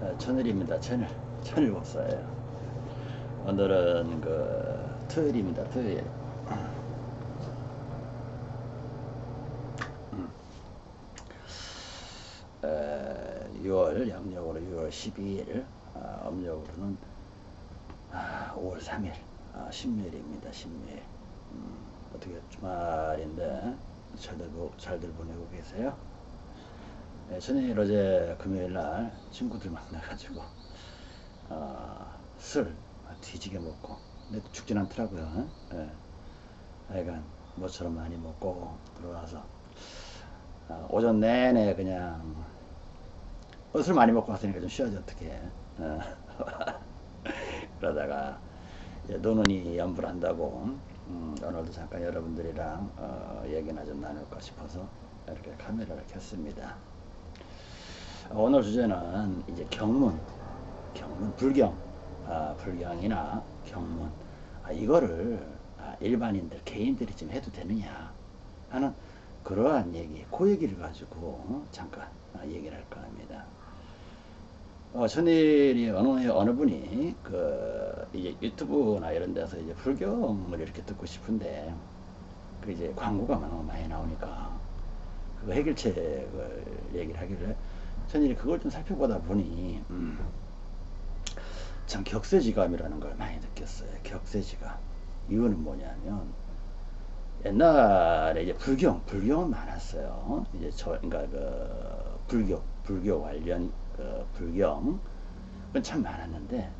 어, 천일입니다. 천일. 천일 복사예요. 오늘은 그 토요일입니다. 토요일. 에, 6월 양력으로 6월 12일, 아, 음력으로는 아, 5월 3일, 아, 신묘일입니다. 신묘일. 음, 어떻게 주말인데 잘들, 보- 잘들 보내고 계세요? 네, 저는 어제 금요일 날 친구들 만나가지고 어, 술 뒤지게 먹고 근데 죽진 않더라고요. 예. 하여간 뭐처럼 많이 먹고 들어와서 어, 오전 내내 그냥 어, 술 많이 먹고 왔으니까 좀 쉬어야지 어떻게 어. 그러다가 노는이 연불한다고 음, 오늘도 잠깐 여러분들이랑 어, 얘기나 좀 나눌까 싶어서 이렇게 카메라를 켰습니다. 어, 오늘 주제는 이제 경문, 경문 불경, 아, 불경이나 경문 아, 이거를 아, 일반인들 개인들이 좀 해도 되느냐 하는 그러한 얘기, 그 얘기를 가지고 어, 잠깐 아, 얘기를 할까 합니다. 어, 천일이 어느 어느 분이 그 이제 유튜브나 이런 데서 이제 불경을 이렇게 듣고 싶은데 그 이제 광고가 너무 많이 나오니까 그 해결책을 얘기를 하길래 천일이 그걸 좀 살펴보다 보니 음, 참 격세지감이라는 걸 많이 느꼈어요. 격세지감. 이유는 뭐냐면 옛날에 이제 불경, 불경은 많았어요. 이제 저, 그러니까 그 불교, 불교 관련 그 불경 그건 참 많았는데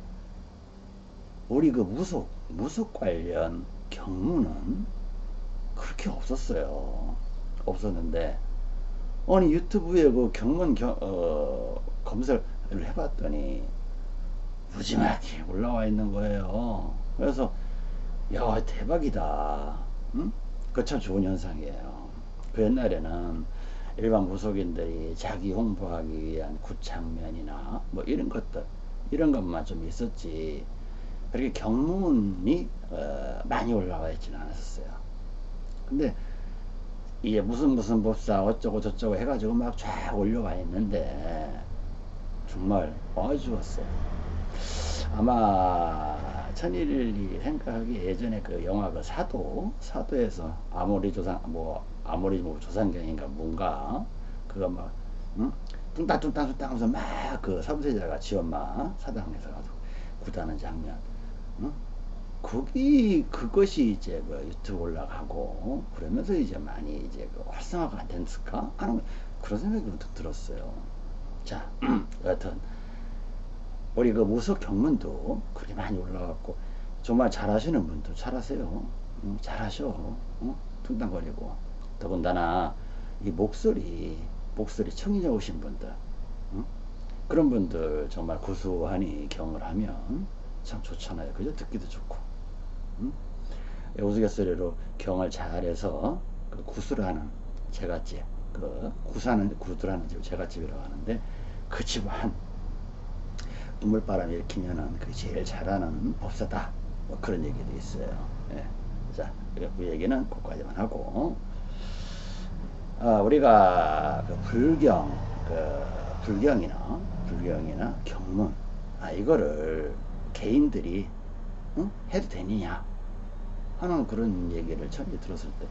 우리 그 무속, 무속 관련 경무는 그렇게 없었어요. 없었는데 아니 유튜브에 그 경문 경, 어, 검색을 해봤더니 무지막이 올라와 있는 거예요. 그래서 야 대박이다. 응? 그참 좋은 현상이에요. 그 옛날에는 일반 무속인들이 자기 홍보하기 위한 구창면이나 뭐 이런 것들 이런 것만 좀 있었지 그렇게 경문이 어, 많이 올라와 있지는 않았어요. 근데 이게 무슨 무슨 법사 어쩌고 저쩌고 해가지고 막 쫙 올려와 있는데 정말 아주었어요. 아마 천일이 생각하기 예전에 그 영화 그 사도 사도에서 아모리 조상 뭐 아모리 뭐 조상경인가 뭔가 그거 막 응? 뚱땅뚱땅뚱땅 하면서 막 그 삼세자가 지엄마 사당에서 가서 구다는 장면 응? 거기 그것이 이제 그 유튜브 올라가고 그러면서 이제 많이 이제 그 활성화가 안 됐을까 하는 그런 생각이 문득 들었어요. 자, 여하튼 우리 그 무속 경문도 그렇게 많이 올라갔고 정말 잘하시는 분도 잘하세요. 응, 잘하셔. 응? 퉁땅거리고 더군다나 이 목소리 목소리 청인해 오신 분들 응? 그런 분들 정말 구수하니 경을 하면 참 좋잖아요. 그죠? 듣기도 좋고. 응? 우스갯소리로 경을 잘해서 그 구수를 하는 제갓집 그 구사는 구두라는 집 제갓집이라고 하는데 그 집안 눈물바람 일으키면은 그 제일 잘하는 법사다 뭐 그런 얘기도 있어요. 예. 자, 그 얘기는 거기까지만 하고 아, 우리가 그 불경, 그 불경이나 불경이나 경문 아 이거를 개인들이 응? 해도 되느냐 하는 그런 얘기를 처음 들었을 때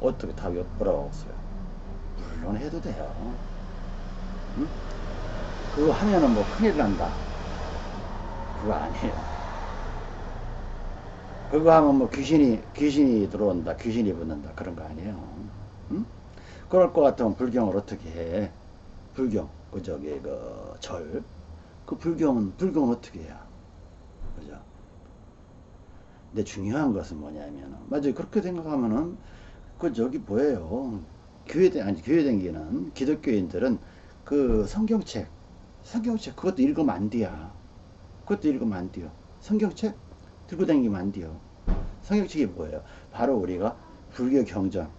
어떻게 답이 뭐라고 했어요? 물론 해도 돼요. 응? 그거 하면은 뭐 큰일 난다. 그거 아니에요. 그거 하면 뭐 귀신이 귀신이 들어온다, 귀신이 붙는다 그런 거 아니에요. 응? 그럴 것 같으면 불경을 어떻게 해? 불경, 그 저기 그 절, 그 불경은 불경은 어떻게 해야? 그죠? 근데 중요한 것은 뭐냐면은 맞아요. 그렇게 생각하면은 그 저기 뭐예요? 교회 대 아니 교회 댕기는 기독교인들은 그 성경책, 성경책 그것도 읽으면 안 돼야. 그것도 읽으면 안 돼요. 성경책 들고 다니면 안 돼요. 성경책이 뭐예요? 바로 우리가 불교 경전,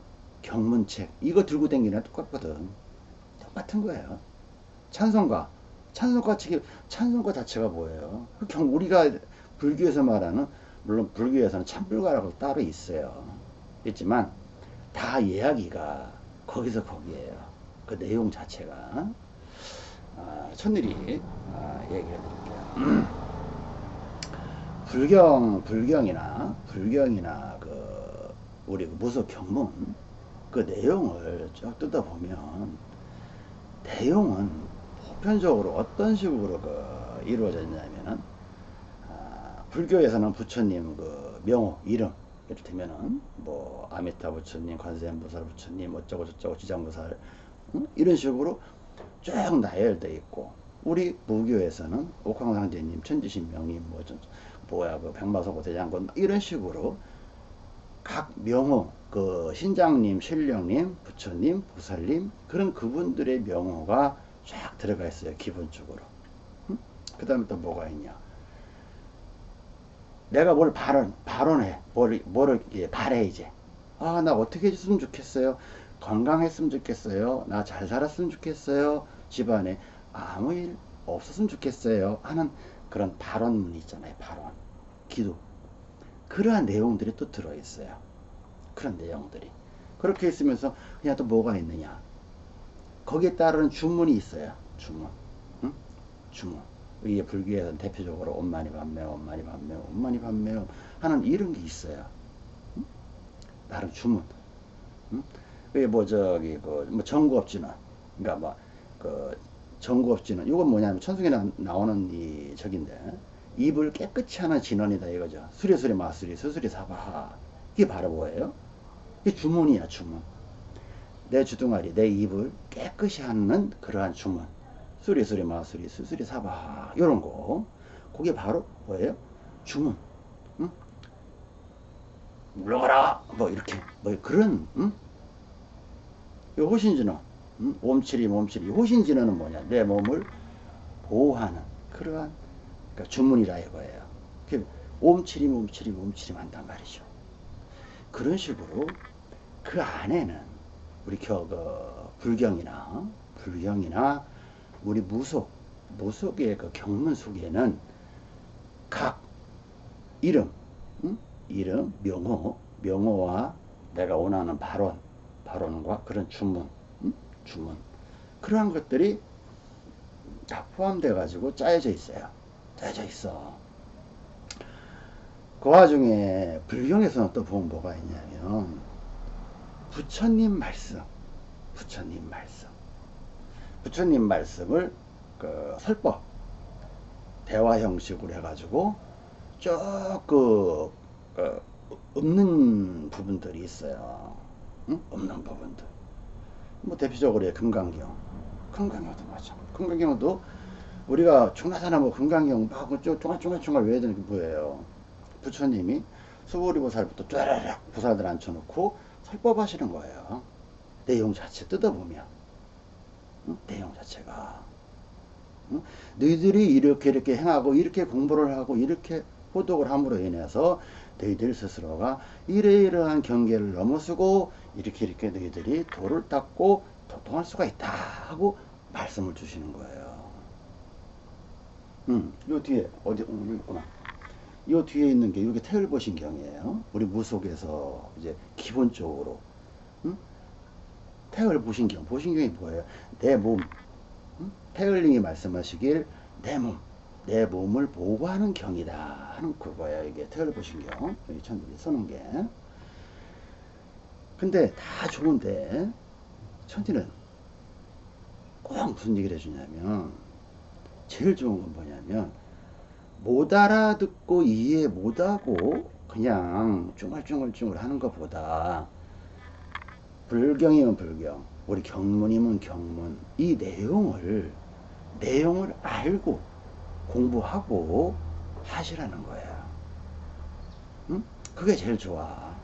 경문책 이거 들고 다니는 똑같거든. 똑같은 거예요. 찬송가, 찬송가 책이 찬송가 자체가 뭐예요? 그경 우리가 불교에서 말하는 물론 불교에서는 참불가라고 따로 있어요. 있지만 다 이야기가 거기서 거기에요. 그 내용 자체가 아, 천일이 아, 얘기해 드릴게요. 불경, 불경이나, 불경이나, 그, 우리 그 무속 경문, 그 내용을 쭉 뜯어 보면, 내용은 보편적으로 어떤 식으로 그 이루어졌냐면은, 아, 불교에서는 부처님 그 명호, 이름, 이를테면은, 뭐, 아미타 부처님, 관세음보살 부처님, 어쩌고 저쩌고 지장보살, 응? 이런 식으로 쭉 나열되어 있고, 우리 무교에서는 옥황상제님, 천지신명님, 뭐, 뭐야 그 백마소고 대장군 이런 식으로 각 명호 그 신장님, 신령님, 부처님, 보살님 그런 그분들의 명호가 쫙 들어가 있어요 기본적으로. 응? 그 다음에 또 뭐가 있냐? 내가 뭘 발언 발언해 뭘 뭐를 예, 바래 이제 아 나 어떻게 해줬으면 좋겠어요 건강했으면 좋겠어요 나 잘 살았으면 좋겠어요 집안에 아무 일 없었으면 좋겠어요 하는 그런 발언문이 있잖아요. 발언, 기도. 그러한 내용들이 또 들어있어요. 그런 내용들이. 그렇게 있으면서 그냥 또 뭐가 있느냐. 거기에 따르는 주문이 있어요. 주문. 응? 주문. 이게 불교에서는 대표적으로 엄마니 반매옴, 엄마니 반매옴, 엄마니 반매옴 하는 이런 게 있어요. 응? 나름 주문. 응? 뭐 저기 그뭐 정구업진은 그러니까 뭐그 정구업진은 이건 뭐냐면 천승에 나, 나오는 이 적인데 입을 깨끗이 하는 진원이다 이거죠. 수리수리 마수리 수수리 사바 이게 바로 뭐예요? 이게 주문이야 주문. 내 주둥아리 내 입을 깨끗이 하는 그러한 주문. 수리수리 마수리 수수리 사바 이런 거 그게 바로 뭐예요? 주문. 응? 물러가라 뭐 이렇게 뭐 그런 응? 이 호신진어 음? 몸치리 몸치리 호신진어는 뭐냐 내 몸을 보호하는 그러한 그러니까 주문이라 이거예요 옴치리 몸치리 몸치리 한단 말이죠 그런 식으로 그 안에는 우리 겨, 그 불경이나 불경이나 우리 무속 무속의 그 경문 속에는 각 이름 응? 이름 명호 명호와 내가 원하는 발언 발언과 그런 주문 주문. 그러한 것들이 다 포함되어 가지고 짜여져 있어요. 짜여져 있어. 그 와중에 불경에서는 또 보면 뭐가 있냐면 부처님 말씀 부처님 말씀 부처님 말씀을 그 설법 대화 형식으로 해가지고 조금 그 없는 부분들이 있어요. 응? 없는 부분들. 뭐 대표적으로 금강경 금강경도 맞아 금강경도 우리가 뭐 금강경 막 쫑알쫑알쫑알 외워야 되는 게 뭐예요. 부처님이 수보리보살부터 쫘라락 보살들 앉혀놓고 설법하시는 거예요. 내용 자체 뜯어보면. 응? 내용 자체가 응? 너희들이 이렇게 이렇게 행하고 이렇게 공부를 하고 이렇게 호독을 함으로 인해서 너희들 스스로가 이러이러한 경계를 넘어서고 이렇게 이렇게 너희들이 돌을 닦고 도통할 수가 있다 하고 말씀을 주시는 거예요. 음, 요 뒤에 어디 음, 있구나. 요 뒤에 있는 게 이게 태을보신경이에요. 우리 무속에서 이제 기본적으로 음? 태을보신경, 보신경이 뭐예요? 내 몸. 음? 태을링이 말씀하시길 내 몸. 내 몸을 보호하는 경이다 하는 그거야 이게 태을보신경 여기 천국에 써놓은 게 근데 다 좋은데 천지는 꼭 무슨 얘기를 해주냐면 제일 좋은 건 뭐냐면 못 알아듣고 이해 못하고 그냥 쭝얼쭝얼쭝얼 하는 것보다 불경이면 불경 우리 경문이면 경문 이 내용을 내용을 알고 공부하고 하시라는 거예요. 응? 그게 제일 좋아.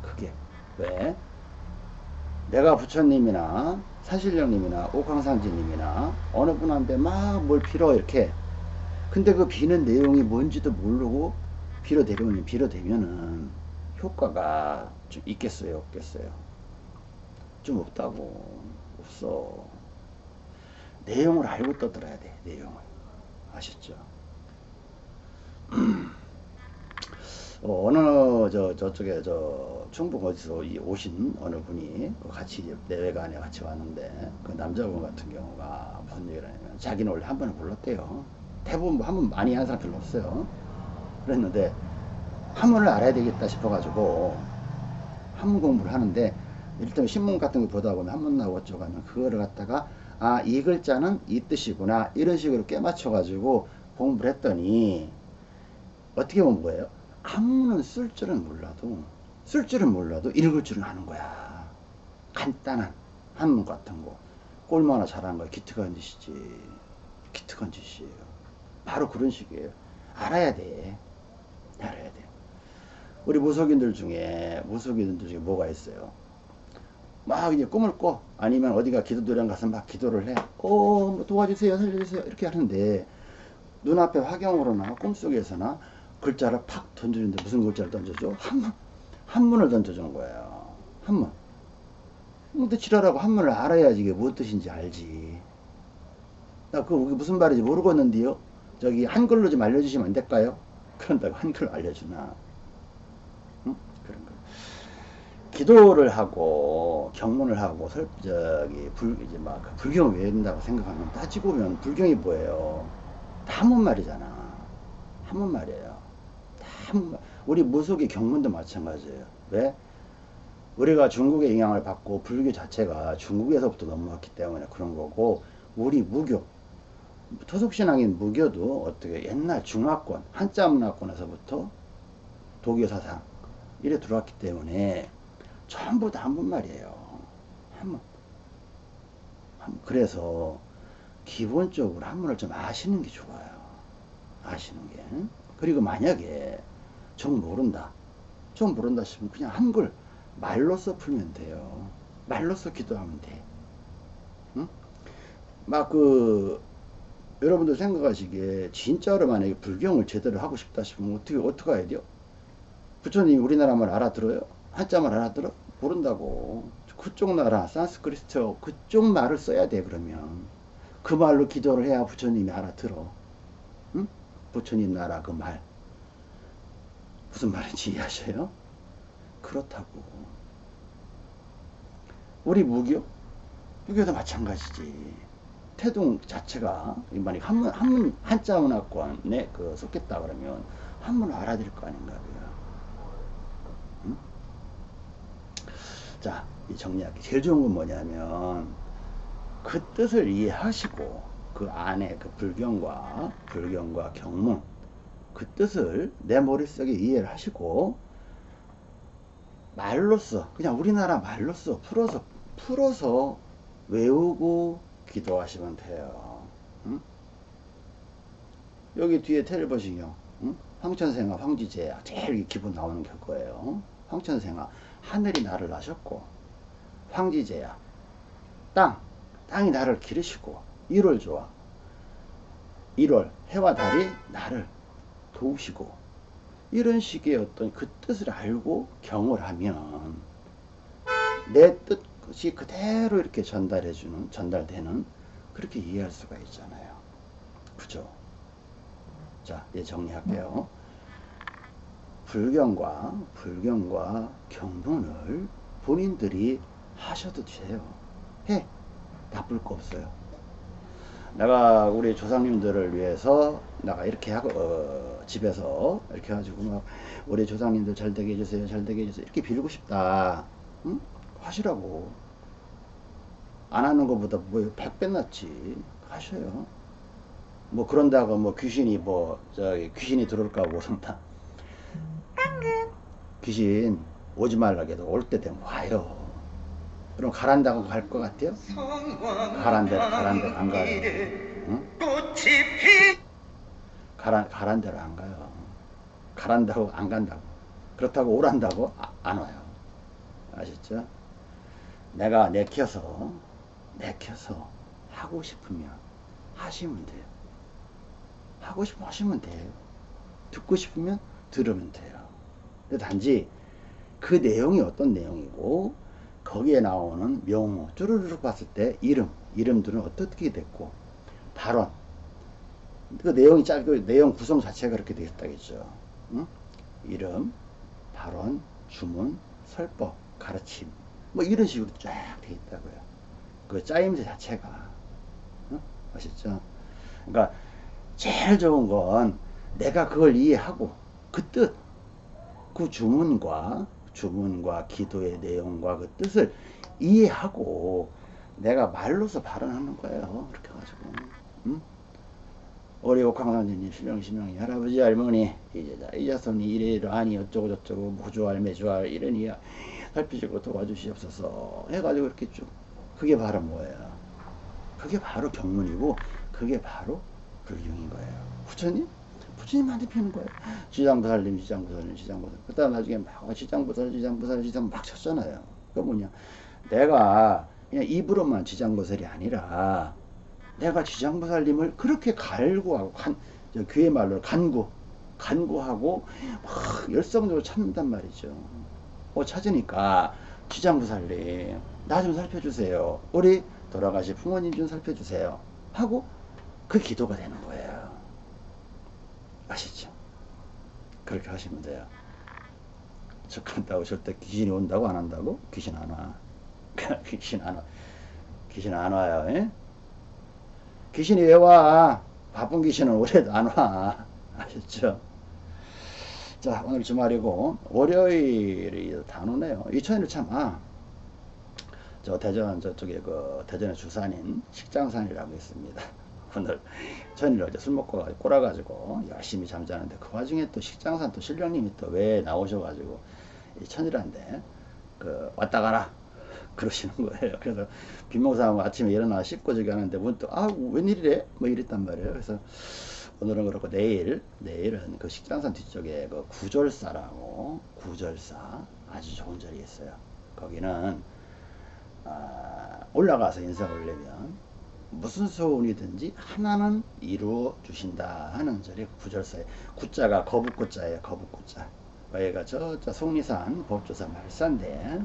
그게. 왜? 내가 부처님이나 사실령님이나 옥황상제님이나 어느 분한테 막 뭘 빌어 이렇게 근데 그 비는 내용이 뭔지도 모르고 빌어대면 빌어 대면은 효과가 좀 있겠어요 없겠어요 좀 없다고 없어 내용을 알고 떠들어야 돼 내용을 아셨죠? 어, 느 저, 저쪽에 저 충북 어디서 이 오신 어느 분이 그 같이 내외간에 같이 왔는데 그 남자분 같은 경우가 무슨 얘기를 하냐면 자기는 원래 한 번에 불렀대요. 대부분 한 번 많이 한 사람 별로 없어요. 그랬는데 한문을 알아야 되겠다 싶어가지고 한문 공부를 하는데 일단 신문 같은 거 보다 보면 한문 나오고 어쩌고 하면 그거를 갖다가 아 이 글자는 이 뜻이구나 이런 식으로 깨맞춰 가지고 공부를 했더니 어떻게 보면 뭐예요? 한문은 쓸 줄은 몰라도 쓸 줄은 몰라도 읽을 줄은 아는 거야. 간단한 한문 같은 거. 꼴마나 잘하는 거야. 기특한 짓이지. 기특한 짓이에요. 바로 그런 식이에요. 알아야 돼. 알아야 돼. 우리 무속인들 중에 무속인들 중에 뭐가 있어요? 막 이제 꿈을 꿔 아니면 어디가 기도도량 가서 막 기도를 해. 어, 뭐 도와주세요, 살려주세요 이렇게 하는데 눈앞에 화경으로나 꿈속에서나 글자를 팍 던져주는데 무슨 글자를 던져줘? 한문, 한문을 던져주는 거예요. 한문. 근데 지랄하고 한문을 알아야지 이게 무슨 뜻인지 알지. 나 그거 무슨 말인지 모르겠는데요. 저기 한글로 좀 알려주시면 안 될까요? 그런다고 한글 알려주나. 응? 그런 거. 기도를 하고 경문을 하고 설 저기 불 이제 막 불경을 외운다고 생각하면 따지고 보면 불경이 뭐예요? 다 한문 말이잖아. 한문 말이에요. 다 한문 말. 우리 무속의 경문도 마찬가지예요. 왜? 우리가 중국의 영향을 받고 불교 자체가 중국에서부터 넘어왔기 때문에 그런 거고 우리 무교 토속신앙인 무교도 어떻게 옛날 중화권 한자 문화권에서부터 독일 사상 이래 들어왔기 때문에 전부 다 한문말이에요. 한문. 한문. 그래서 기본적으로 한문을 좀 아시는 게 좋아요. 아시는 게. 그리고 만약에 좀 모른다. 좀 모른다 싶으면 그냥 한글 말로써 풀면 돼요. 말로써 기도하면 돼. 응? 막 그 여러분들 생각하시기에 진짜로 만약에 불경을 제대로 하고 싶다 싶으면 어떻게 어떻게 해야 돼요? 부처님 우리나라 말 알아들어요? 한자 말 알아들어? 모른다고. 그쪽 나라 산스크리트 그쪽 말을 써야 돼 그러면 그 말로 기도를 해야 부처님이 알아들어. 응? 부처님 나라 그 말. 무슨 말인지 이해하셔요? 그렇다고. 우리 무교? 무교도 마찬가지지. 태동 자체가 만약 한문 한문 한자 문화권에 그 속겠다 그러면 한문을 알아들을 거 아닌가 요? 자, 이 정리할게. 제일 좋은 건 뭐냐면 그 뜻을 이해하시고 그 안에 그 불경과 불경과 경문 그 뜻을 내 머릿속에 이해를 하시고 말로써 그냥 우리나라 말로써 풀어서 풀어서 외우고 기도하시면 돼요. 응? 여기 뒤에 보시요. 응? 황천생아, 황지제야. 제일 기분 나오는 게 그거예요. 황천생아, 하늘이 나를 나셨고, 황지제야. 땅, 땅이 나를 기르시고, 1월 좋아. 1월, 해와 달이 나를 도우시고, 이런 식의 어떤 그 뜻을 알고 경을 하면, 내 뜻이 그대로 이렇게 전달해주는, 전달되는, 그렇게 이해할 수가 있잖아요. 그죠? 자, 이제 정리할게요. 불경과 불경과 경문을 본인들이 하셔도 돼요. 해. 나쁠 거 없어요. 내가 우리 조상님들을 위해서 내가 이렇게 하고 어, 집에서 이렇게 해가지고 막 우리 조상님들 잘 되게 해주세요 잘 되게 해주세요 이렇게 빌고 싶다 응? 하시라고 안 하는 것보다 뭐 100배 낫지 하셔요 뭐 그런다고 뭐 귀신이 뭐 저기 귀신이 들어올까 그런다 귀신 오지 말라고 해도 올 때 되면 와요. 그럼 가란다고 갈 것 같아요? 가란 데로 가란 데로 안 가요. 응? 가란, 가란 데로 안 가요. 가란다고 안 간다고. 그렇다고 오란다고 아, 안 와요. 아셨죠? 내가 내켜서 내켜서 하고 싶으면 하시면 돼요. 하고 싶으면 하시면 돼요. 듣고 싶으면 들으면 돼요 단지 그 내용이 어떤 내용이고 거기에 나오는 명호 쭈르륵 봤을 때 이름 이름들은 어떻게 됐고 발언 그 내용이 짧고 내용 구성 자체가 그렇게 되어 있다겠죠 응? 이름, 발언, 주문, 설법, 가르침 뭐 이런 식으로 쫙 돼 있다고요. 그 짜임새 자체가 어? 아시죠? 그러니까 제일 좋은 건 내가 그걸 이해하고 그 뜻, 그 주문과 주문과 기도의 내용과 그 뜻을 이해하고 내가 말로서 발언하는 거예요. 그렇게 가지고. 응? 우리 옥황상제님 실명 실명이 할아버지 할머니 이제 이 자손이 이래이러하니 어쩌고 저쩌고 무주할 매주할 이러니 살피시고 도와주시옵소서 해가지고 이렇게 쭉 그게 바로 뭐예요? 그게 바로 경문이고 그게 바로 불경인 거예요. 부처님? 부처님한테 피는 거예요. 지장부살님, 지장부살님, 지장부살. 그 다음 나중에 막 지장부살, 지장부살, 지장 막 쳤잖아요. 그 뭐냐. 내가 그냥 입으로만 지장부살이 아니라 내가 지장부살님을 그렇게 갈구하고 간, 저 귀의 말로 간구, 간구하고 막 열성적으로 찾는단 말이죠. 어, 찾으니까 지장부살님 나 좀 살펴주세요. 우리 돌아가신 부모님 좀 살펴주세요. 하고 그 기도가 되는 거예요. 아시죠? 그렇게 하시면 돼요. 적한다고 절대 귀신이 온다고 안 한다고? 귀신 안 와. 귀신 안 와. 귀신 안 와요. 에? 귀신이 왜 와? 바쁜 귀신은 올해도 안 와. 아셨죠? 자, 오늘 주말이고, 월요일이 단오네요. 이천일 참, 아, 저 대전 저쪽에 그 대전의 주산인 식장산이라고 있습니다. 오늘 전일 어제 술 먹고 꼬라가지고 열심히 잠자는데 그 와중에 또 식장산 또 신령님이 또 왜 나오셔가지고 이 천일한데 그 왔다 가라 그러시는 거예요. 그래서 빈몽사하고 아침에 일어나 씻고 저기 하는데 문득 아 웬일이래 뭐 이랬단 말이에요. 그래서 오늘은 그렇고 내일 내일은 그 식장산 뒤쪽에 그 구절사라고 구절사 아주 좋은 절이 있어요. 거기는 아, 올라가서 인사 올리면 무슨 소원이든지 하나는 이루어 주신다 하는 절이 구절사에 구자가 거북구자예요. 거북구자. 여기가 저, 저 속리산 법조사 말산대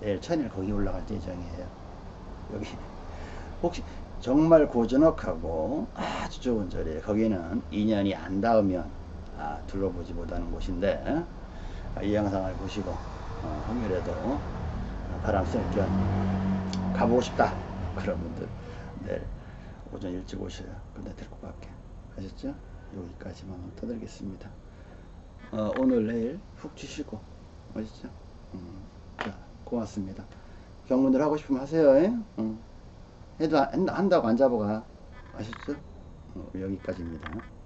내일 천일 거기 올라갈 예정이에요. 여기 혹시 정말 고전억하고 아주 좋은 절이에요. 거기는 인연이 안 닿으면 아, 둘러보지 못하는 곳인데 아, 이 영상을 보시고 어, 혹여라도 바람 쐴겸 가보고 싶다 그런 분들 내일 오전 일찍 오셔요. 근데 데리고 갈게. 아셨죠? 여기까지만 떠들겠습니다. 어, 오늘 내일 푹 쉬시고 아시죠? 음, 자 고맙습니다. 경문들 하고 싶으면 하세요. 응. 해도 안, 한다고 안 잡아가. 아셨죠? 어, 여기까지입니다.